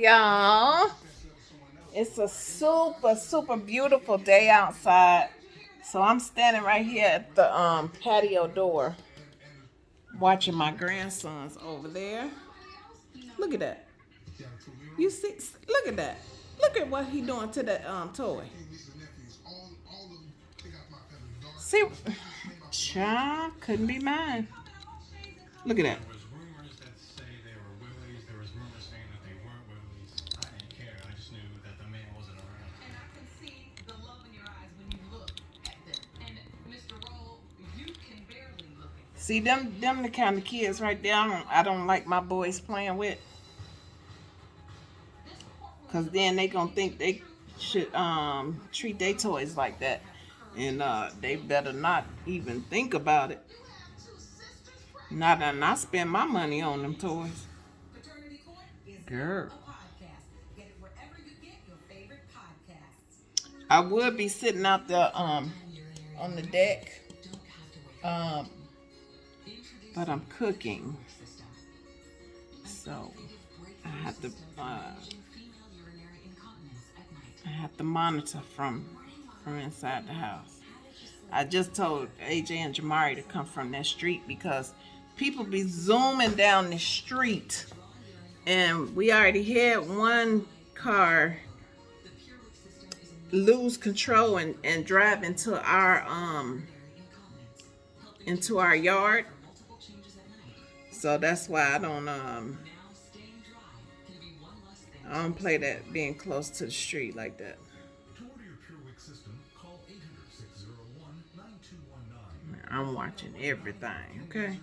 y'all? It's a super, super beautiful day outside. So I'm standing right here at the um, patio door watching my grandsons over there. Look at that. You see, look at that. Look at what he doing to that um, toy. See, child, couldn't be mine. Look at that. See them them the kind of kids right there I don't, I don't like my boys playing with. Cause then they gonna think they should um treat their toys like that. And uh they better not even think about it. Not that I spend my money on them toys. Girl. I would be sitting out there um on the deck. Um but I'm cooking. So I have to uh, I have to monitor from from inside the house. I just told AJ and Jamari to come from that street because people be zooming down the street and we already had one car lose control and, and drive into our um into our yard so that's why I don't um I don't play that being close to the street like that. I'm watching everything, okay?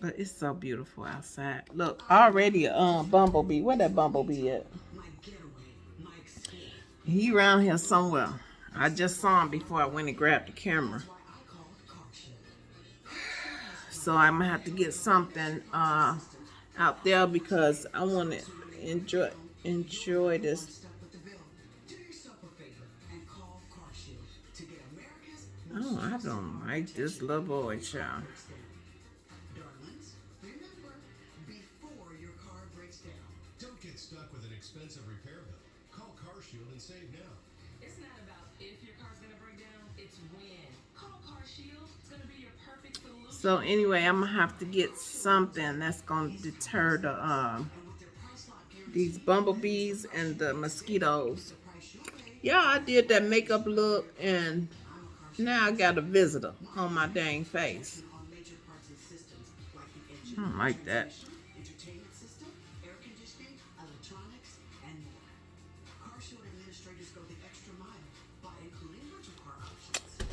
But it's so beautiful outside. Look, already um, bumblebee. Where that bumblebee at? He around here somewhere. I just saw him before I went and grabbed the camera. So I'm gonna have to get something uh, out there because I want to enjoy enjoy this. Oh, I don't like this little boy, child. Don't get stuck with an expensive repair bill. Call CarShield and save now. So anyway, I'm gonna have to get something that's gonna deter the um these bumblebees and the mosquitoes. Yeah, I did that makeup look and now I got a visitor on my dang face. I don't like that.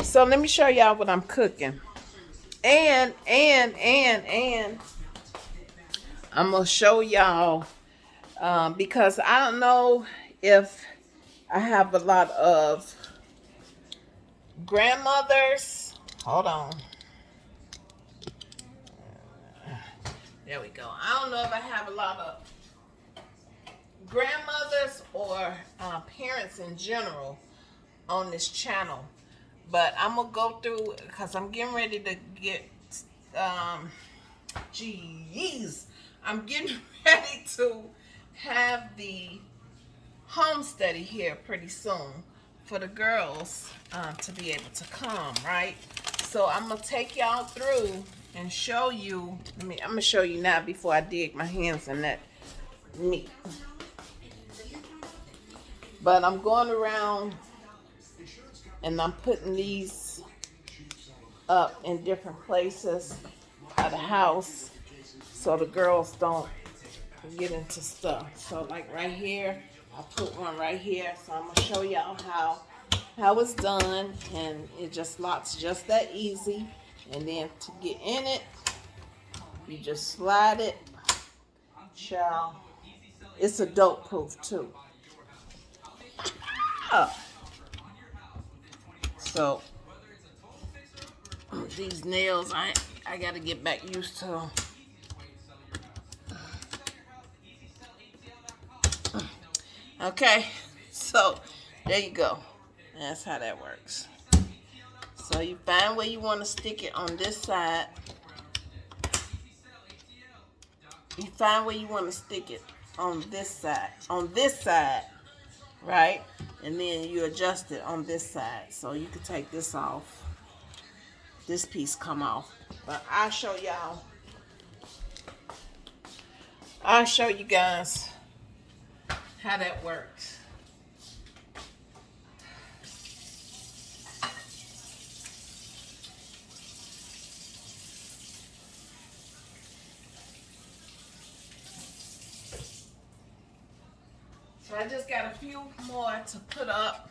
So let me show y'all what I'm cooking. And, and, and, and, I'm to show y'all um, because I don't know if I have a lot of grandmothers. Hold on. There we go. I don't know if I have a lot of grandmothers or uh, parents in general on this channel but I'm gonna go through because I'm getting ready to get um jeez. I'm getting ready to have the home study here pretty soon for the girls uh, to be able to come right? So I'm gonna take y'all through and show you I mean I'm gonna show you now before I dig my hands in that meat. But I'm going around and I'm putting these up in different places of the house so the girls don't get into stuff. So like right here, I put one right here. So I'm gonna show y'all how how it's done and it just locks just that easy. And then to get in it, you just slide it. Child, it's adult proof too. Ah! So these nails, I I gotta get back used to. Okay, so there you go. That's how that works. So you find where you want to stick it on this side. You find where you want to stick it on this side. On this side, right? And then you adjust it on this side. So you can take this off. This piece come off. But I'll show y'all. I'll show you guys how that works. So I just got a few more to put up.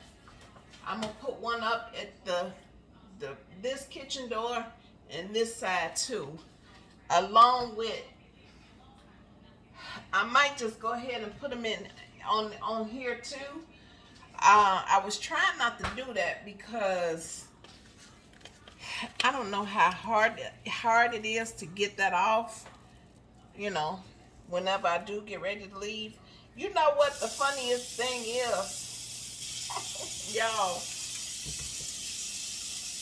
I'm gonna put one up at the the this kitchen door and this side too, along with. I might just go ahead and put them in on on here too. Uh, I was trying not to do that because I don't know how hard hard it is to get that off. You know, whenever I do get ready to leave. You know what the funniest thing is? Y'all,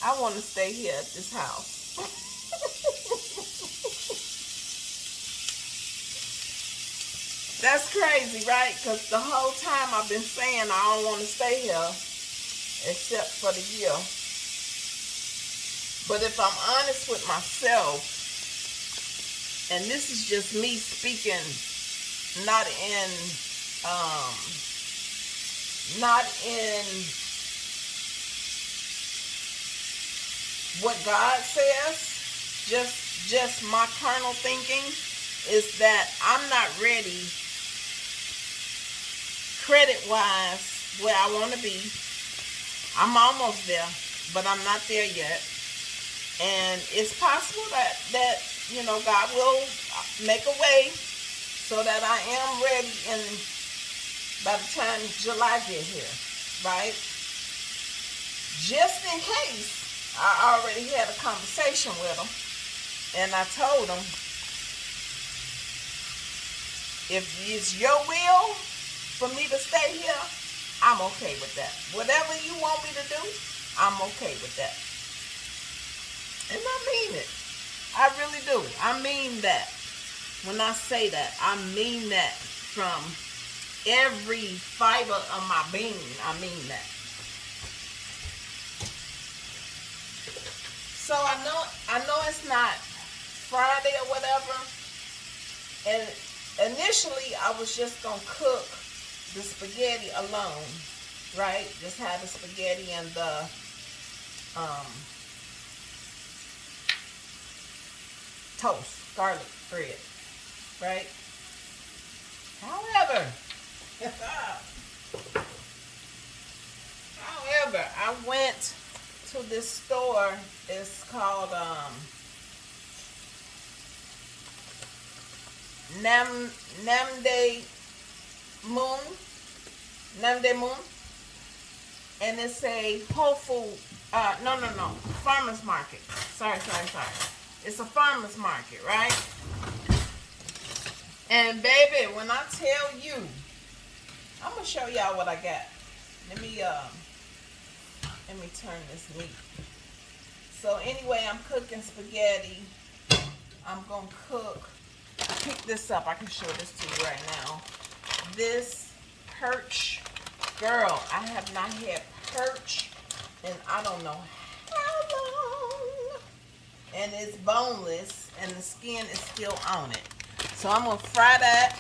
I want to stay here at this house. That's crazy, right? Because the whole time I've been saying I don't want to stay here except for the year. But if I'm honest with myself, and this is just me speaking not in um not in what God says. Just just my carnal thinking is that I'm not ready credit wise where I want to be. I'm almost there but I'm not there yet. And it's possible that that you know God will make a way so that I am ready and by the time July get here, right? Just in case, I already had a conversation with them, and I told them, if it's your will for me to stay here, I'm okay with that. Whatever you want me to do, I'm okay with that. And I mean it. I really do. I mean that. When I say that, I mean that from every fiber of my being. I mean that. So I know I know it's not Friday or whatever. And initially I was just gonna cook the spaghetti alone, right? Just have the spaghetti and the um, toast, garlic bread right? However, however, I went to this store. It's called um, Nam Namde Moon, Nam Dae Mun, and it's a Whole Food. Uh, no, no, no, farmers market. Sorry, sorry, sorry. It's a farmers market, right? And baby, when I tell you, I'm gonna show y'all what I got. Let me uh, let me turn this neat. So anyway, I'm cooking spaghetti. I'm gonna cook. Pick this up. I can show this to you right now. This perch, girl. I have not had perch, and I don't know how long. And it's boneless, and the skin is still on it. So I'm going to fry that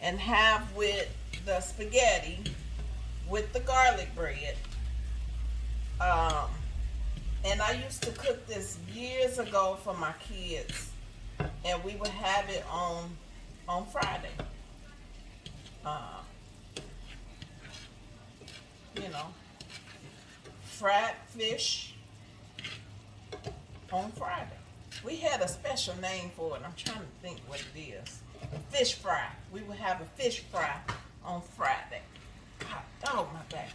and have with the spaghetti with the garlic bread. Um, and I used to cook this years ago for my kids. And we would have it on on Friday. Uh, you know, fried fish on Friday. We had a special name for it. I'm trying to think what it is. Fish fry. We would have a fish fry on Friday. Dog, my back.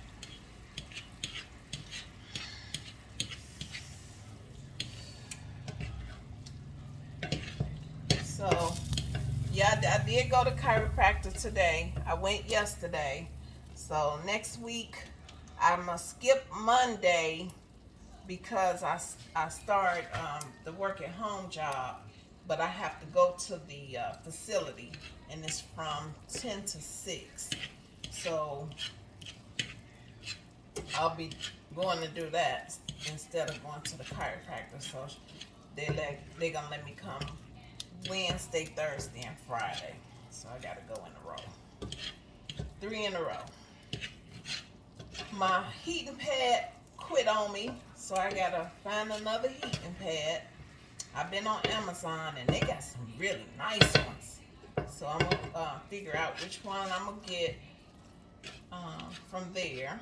So, yeah, I did go to chiropractor today. I went yesterday. So next week, I'm going to skip Monday because I, I start um, the work at home job, but I have to go to the uh, facility, and it's from 10 to 6. So I'll be going to do that instead of going to the chiropractor. So they let they gonna let me come Wednesday, Thursday, and Friday. So I gotta go in a row, three in a row. My heating pad quit on me, so I gotta find another heating pad. I've been on Amazon and they got some really nice ones. So I'm gonna uh, figure out which one I'm gonna get um, from there.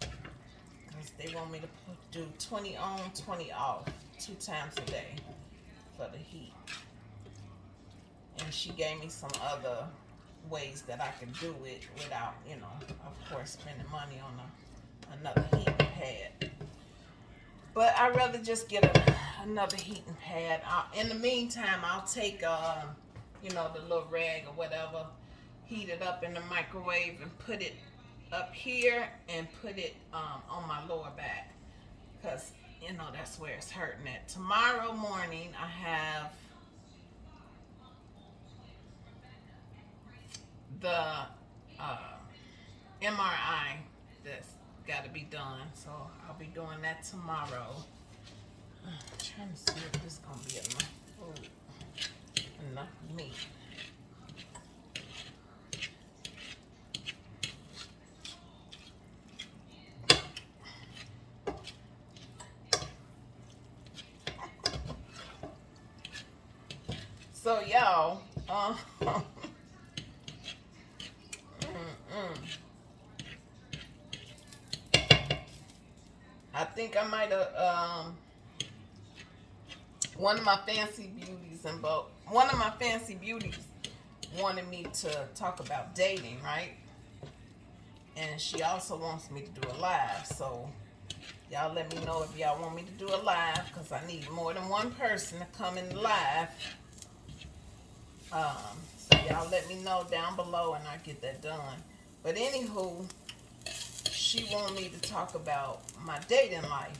Cause they want me to do 20 on, 20 off, two times a day for the heat. And she gave me some other ways that I can do it without, you know, of course, spending money on a, another heating But I'd rather just get a, another heating pad. i in the meantime, I'll take, uh, you know, the little rag or whatever, heat it up in the microwave and put it up here and put it um, on my lower back. Because, you know, that's where it's hurting at. Tomorrow morning, I have the uh, MRI that's got to be done. So I'll be doing that tomorrow. I'm trying to see if this is going to be enough food, enough meat. So y'all, uh, mm-mm. I think I might have um one of my fancy beauties and both one of my fancy beauties wanted me to talk about dating, right? And she also wants me to do a live, so y'all let me know if y'all want me to do a live because I need more than one person to come in live. Um, so y'all let me know down below and I get that done. But anywho, she wanted me to talk about my dating life.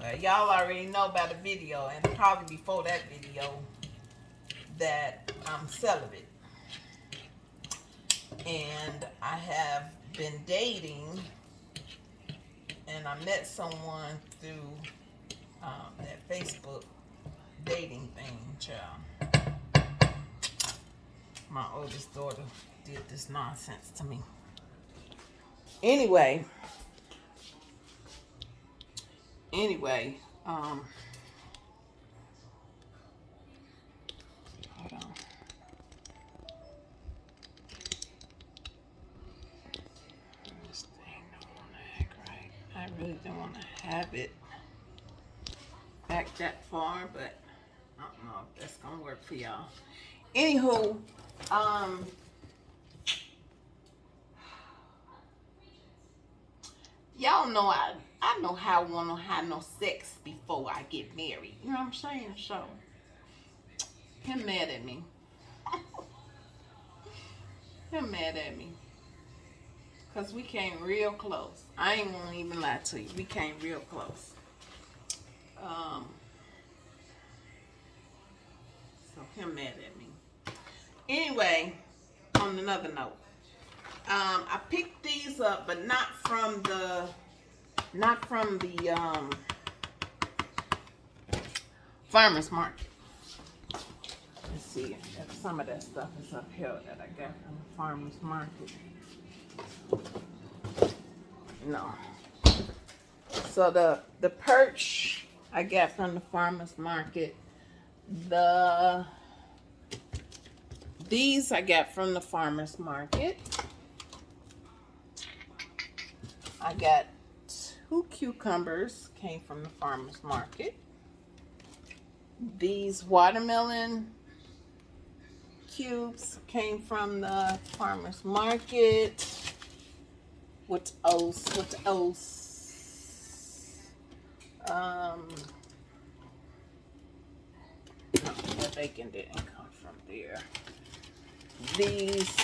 Well, y'all already know about the video and probably before that video that I'm celibate. And I have been dating and I met someone through um, that Facebook dating thing, child. My oldest daughter did this nonsense to me. Anyway, anyway, um, hold on. I really don't want to have it back that far, but I don't know if that's gonna work for y'all. Anywho, um, y'all know I I know how I wanna have no sex before I get married. You know what I'm saying? So him mad at me. him mad at me. Cause we came real close. I ain't gonna even lie to you. We came real close. Um so him mad at me. Anyway, on another note, um, I picked these up, but not from the, not from the um, farmer's market. Let's see, if some of that stuff is up here that I got from the farmer's market. No. So the the perch I got from the farmer's market. The these I got from the farmer's market. I got two cucumbers, came from the farmer's market. These watermelon cubes came from the farmer's market. What else? What else? Um, no, the bacon didn't come from there these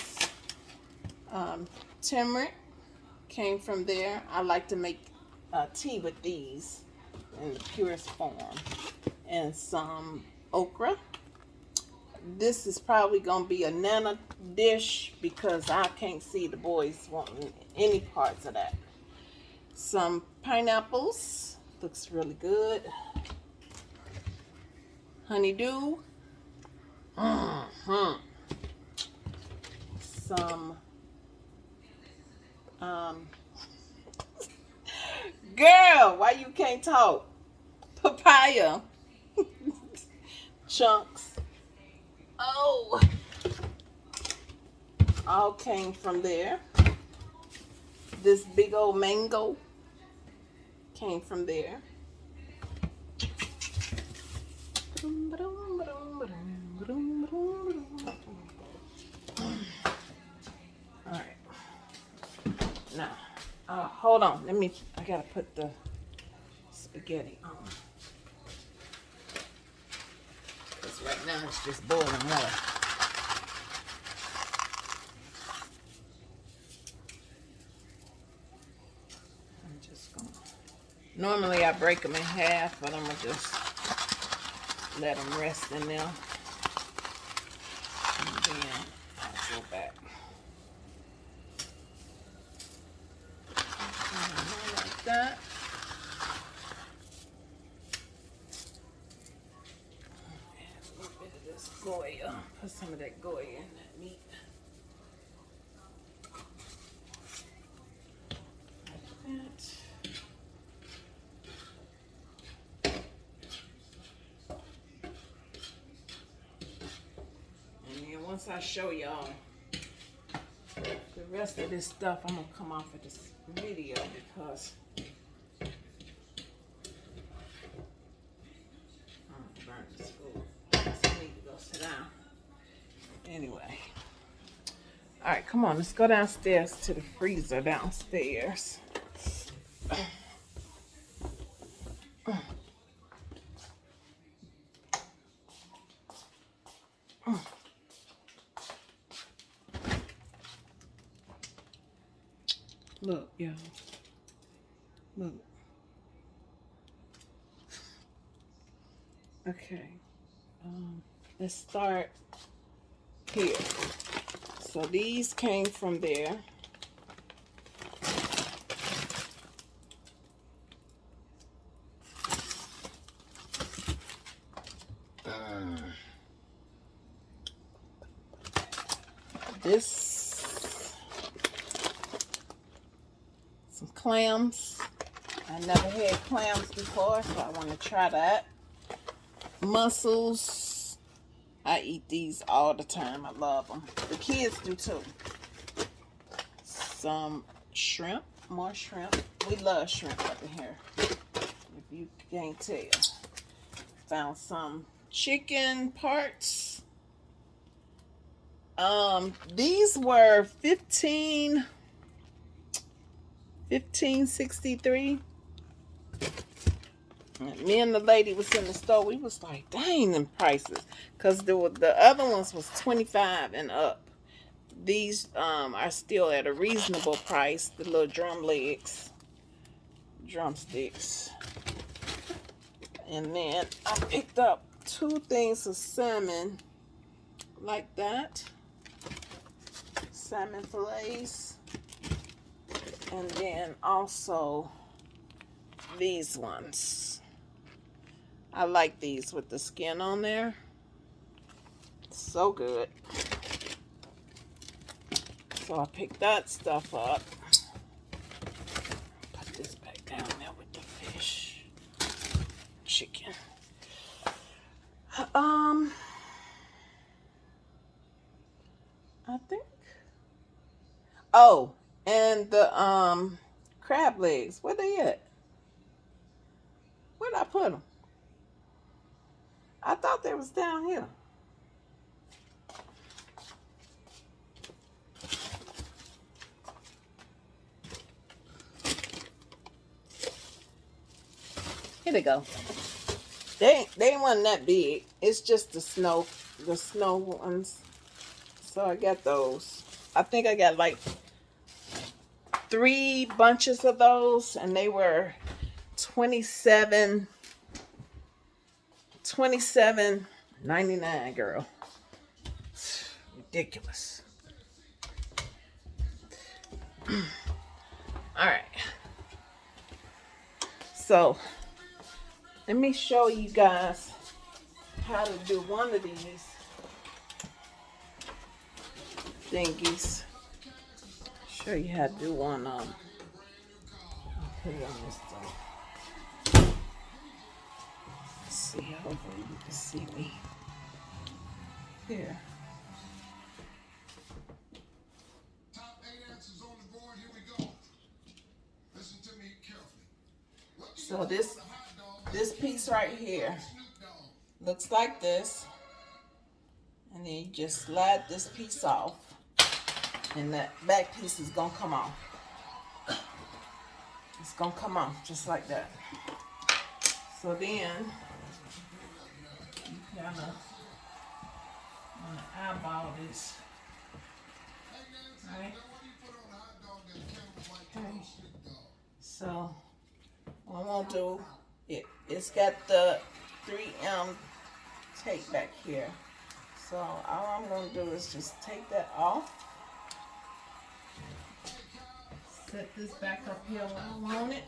um, turmeric came from there. I like to make uh, tea with these in the purest form. And some okra. This is probably going to be a nana dish because I can't see the boys wanting any parts of that. Some pineapples. Looks really good. Honeydew. Mm -hmm. Some um Girl, why you can't talk? Papaya. Chunks. Oh. All came from there. This big old mango came from there. Uh, hold on. Let me, I gotta put the spaghetti on. Because right now it's just boiling water. I'm just gonna, normally I break them in half, but I'm gonna just let them rest in there. And then I'll go back. that. a little bit of this Goya. Put some of that Goya in that meat. Like that. And then once I show y'all the rest of this stuff, I'm gonna come off of this video because I'm gonna burn this food. Anyway. All right, come on. Let's go downstairs to the freezer downstairs. Okay. Um, let's start here. So these came from there. this some clams I never had clams before so I want to try that mussels I eat these all the time. I love them. The kids do too. Some shrimp. More shrimp. We love shrimp up in here. If you can't tell. Found some chicken parts. Um, these were 15 1563 me and the lady was in the store. We was like, dang, them prices. Because the, the other ones was 25 and up. These um, are still at a reasonable price. The little drum legs. Drumsticks. And then I picked up two things of salmon like that. Salmon fillets. And then also these ones. I like these with the skin on there. So good. So I picked that stuff up. Put this back down there with the fish. Chicken. Um, I think. Oh, and the um crab legs. Where they at? Where'd I put them? I thought they was down here. Here they go. They they wasn't that big. It's just the snow, the snow ones. So I got those. I think I got like three bunches of those and they were 27 27 99 girl. Ridiculous. All right. So let me show you guys how to do one of these thingies show you how to do one um put it on this thing. Let's see, hopefully you can see me. Here. So this this piece right here looks like this. And then you just slide this piece off. And that back piece is gonna come off. It's gonna come off just like that. So then you kind of eyeball this, right? Okay. So what I'm gonna do it. It's got the 3M tape back here. So all I'm gonna do is just take that off set this back up here where I want it.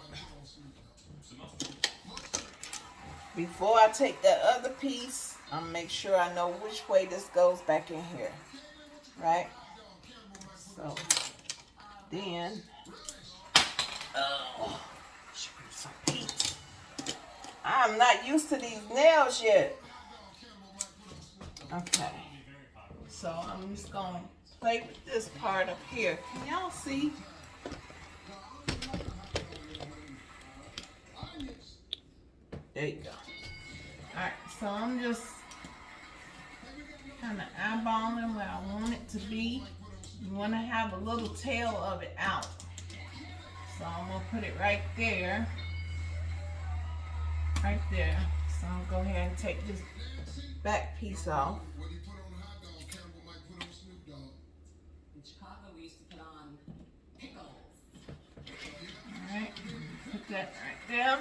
Before I take that other piece, I'll make sure I know which way this goes back in here. Right? So, then, oh. I'm not used to these nails yet. Okay. So, I'm just going to play with this part up here. Can y'all see? There you go. Alright, so I'm just kind of eyeballing where I want it to be. You want to have a little tail of it out. So I'm going to put it right there. Right there. So I'll go ahead and take this back piece off. In Chicago, we used to put on pickles. Alright, put that right there.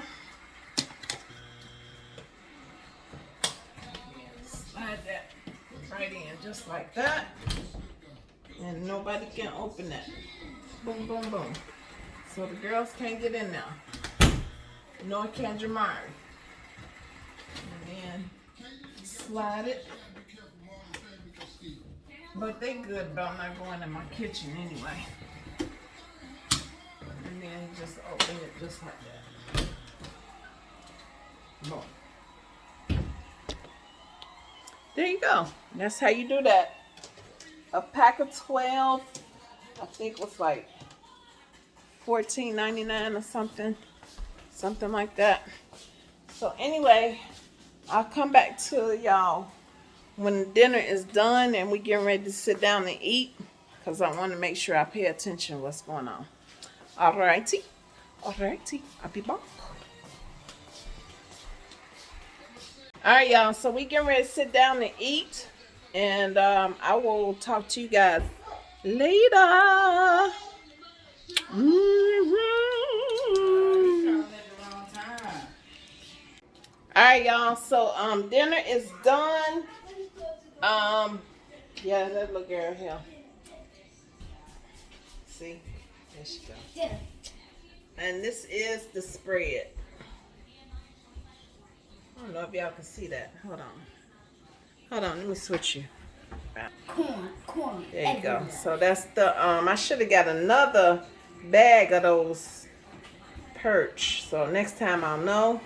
Right in just like that. And nobody can open that. Boom, boom, boom. So the girls can't get in now. Nor can Jamari. And then slide it. But they good about not going in my kitchen anyway. And then just open it just like that. Boom. There you go. That's how you do that. A pack of 12, I think it was like $14.99 or something. Something like that. So anyway, I'll come back to y'all when dinner is done and we getting ready to sit down and eat. Because I want to make sure I pay attention what's going on. Alrighty. Alrighty. I'll be back. All right, y'all. So we getting ready to sit down and eat. And um, I will talk to you guys later. Mm -hmm. All right, y'all. So um, dinner is done. Um, yeah, that little girl here. See, there she goes. Yeah. And this is the spread. I don't know if y'all can see that. Hold on. Hold on, let me switch you. Corn, corn. There you everywhere. go. So that's the, um, I should have got another bag of those perch. So next time I'll know.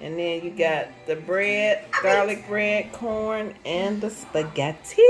And then you got the bread, garlic bread, corn, and the spaghetti.